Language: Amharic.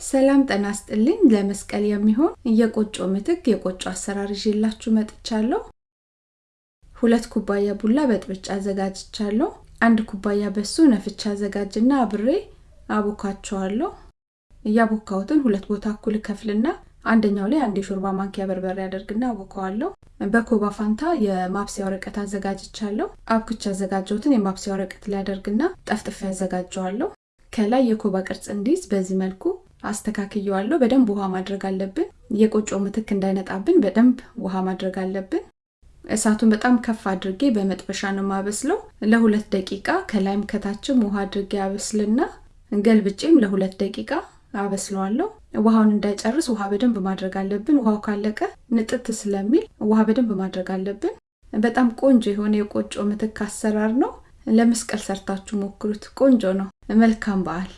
ሰላም ጠና ስጥልኝ። ለመስቀል የሚሆን የቆጮ ምትክ የቆጮ አሰራር ይዤላችሁ መጥቻለሁ። ሁለት ኩባያ ቡላ በጥብጫ አዘጋጅቻለሁ። አንድ ኩባያ በሱ ነፍቻ አዘጋጅና አብሬ አቦካቸዋለሁ። እያቦካሁትን ሁለት ቦታ እኩል ከፍልና አንደኛው ላይ አንድ የሾርባ ማንኪያ በርበሬ አደርግና አቦካዋለሁ። በኮባ ፋንታ የማብሰያ ወረቀት አዘጋጅቻለሁ። አብኩቻ ያዘጋጀሁትን የማብሰያ ወረቀት ላይ አደርግና ጠፍጥፌ ያዘጋጀዋለሁ። ከላይ የኮባ ቅርጽ እንዲይዝ በዚህ መልኩ አስተካክየዋለሁ። በደንብ ውሃ ማድረግ አለብን። የቆጮ ምትክ እንዳይነጣብን በደንብ ውሃ ማድረግ አለብን። እሳቱን በጣም ከፍ አድርጌ በመጥበሻ ነው የማበስለው። ለሁለት ደቂቃ ከላይም ከታችም ውሃ አድርጌ አበስልና ገልብጬም ለሁለት ደቂቃ አበስለዋለሁ። ውሃውን እንዳይጨርስ ውሃ በደንብ ማድረግ አለብን። ውሃው ካለቀ ንጥት ስለሚል ውሃ በደንብ ማድረግ አለብን። በጣም ቆንጆ የሆነ የቆጮ ምትክ አሰራር ነው። ለመስቀል ሰርታችሁ ሞክሩት። ቆንጆ ነው። መልካም በዓል